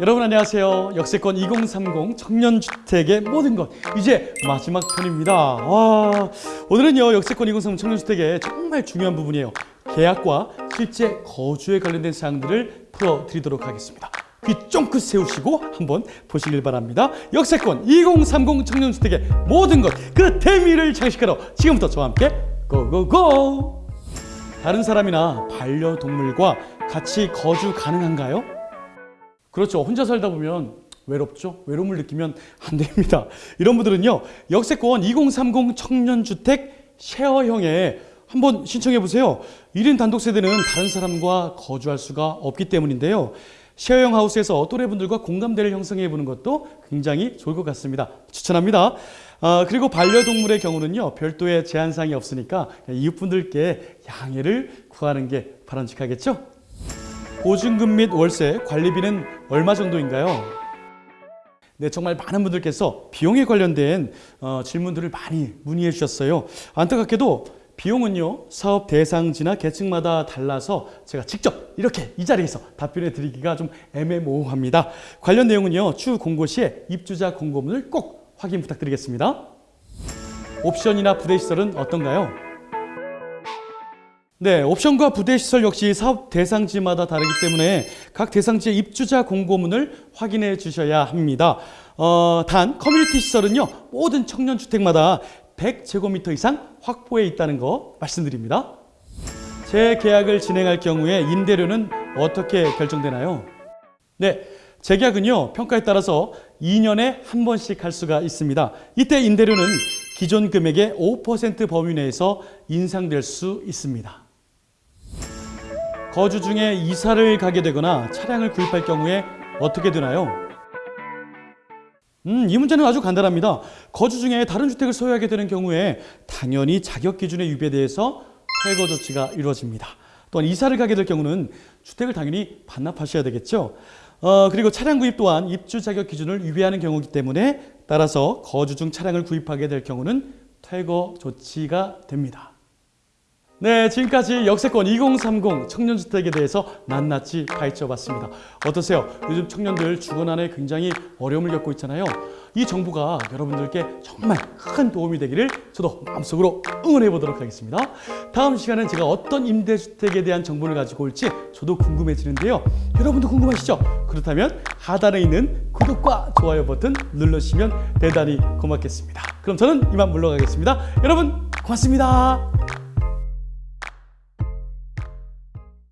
여러분 안녕하세요. 역세권 2030 청년주택의 모든 것 이제 마지막 편입니다. 와, 오늘은요 역세권 2030 청년주택의 정말 중요한 부분이에요. 계약과 실제 거주에 관련된 사항들을 풀어드리도록 하겠습니다. 귀 쫑긋 세우시고 한번 보시길 바랍니다. 역세권 2030 청년주택의 모든 것 그 대미를 장식하러 지금부터 저와 함께 고고고! 다른 사람이나 반려동물과 같이 거주 가능한가요? 그렇죠. 혼자 살다 보면 외롭죠. 외로움을 느끼면 안 됩니다. 이런 분들은요. 역세권 2030 청년주택 쉐어형에 한번 신청해 보세요. 1인 단독 세대는 다른 사람과 거주할 수가 없기 때문인데요. 쉐어형 하우스에서 또래분들과 공감대를 형성해 보는 것도 굉장히 좋을 것 같습니다. 추천합니다. 아, 그리고 반려동물의 경우는요. 별도의 제한사항이 없으니까 이웃분들께 양해를 구하는 게 바람직하겠죠? 보증금 및 월세, 관리비는 얼마 정도인가요? 네, 정말 많은 분들께서 비용에 관련된 어, 질문들을 많이 문의해 주셨어요. 안타깝게도 비용은요, 사업 대상지나 계층마다 달라서 제가 직접 이렇게 이 자리에서 답변해 드리기가 좀 애매모호합니다. 관련 내용은요, 추후 공고 시에 입주자 공고문을 꼭 확인 부탁드리겠습니다. 옵션이나 부대시설은 어떤가요? 네, 옵션과 부대 시설 역시 사업 대상지마다 다르기 때문에 각 대상지의 입주자 공고문을 확인해 주셔야 합니다. 어, 단 커뮤니티 시설은요 모든 청년 주택마다 100제곱미터 이상 확보해 있다는 거 말씀드립니다. 재계약을 진행할 경우에 임대료는 어떻게 결정되나요? 네, 재계약은요 평가에 따라서 2년에 한 번씩 할 수가 있습니다. 이때 임대료는 기존 금액의 5% 범위 내에서 인상될 수 있습니다. 거주 중에 이사를 가게 되거나 차량을 구입할 경우에 어떻게 되나요? 음, 이 문제는 아주 간단합니다. 거주 중에 다른 주택을 소유하게 되는 경우에 당연히 자격 기준의 위배에 대해서 퇴거 조치가 이루어집니다. 또한 이사를 가게 될 경우는 주택을 당연히 반납하셔야 되겠죠. 어, 그리고 차량 구입 또한 입주 자격 기준을 위배하는 경우이기 때문에 따라서 거주 중 차량을 구입하게 될 경우는 퇴거 조치가 됩니다. 네, 지금까지 역세권 2030 청년주택에 대해서 낱낱이 파헤쳐봤습니다. 어떠세요? 요즘 청년들 주거난에 굉장히 어려움을 겪고 있잖아요. 이 정보가 여러분들께 정말 큰 도움이 되기를 저도 마음속으로 응원해 보도록 하겠습니다. 다음 시간엔 제가 어떤 임대주택에 대한 정보를 가지고 올지 저도 궁금해지는데요. 여러분도 궁금하시죠? 그렇다면 하단에 있는 구독과 좋아요 버튼 눌러주시면 대단히 고맙겠습니다. 그럼 저는 이만 물러가겠습니다. 여러분 고맙습니다.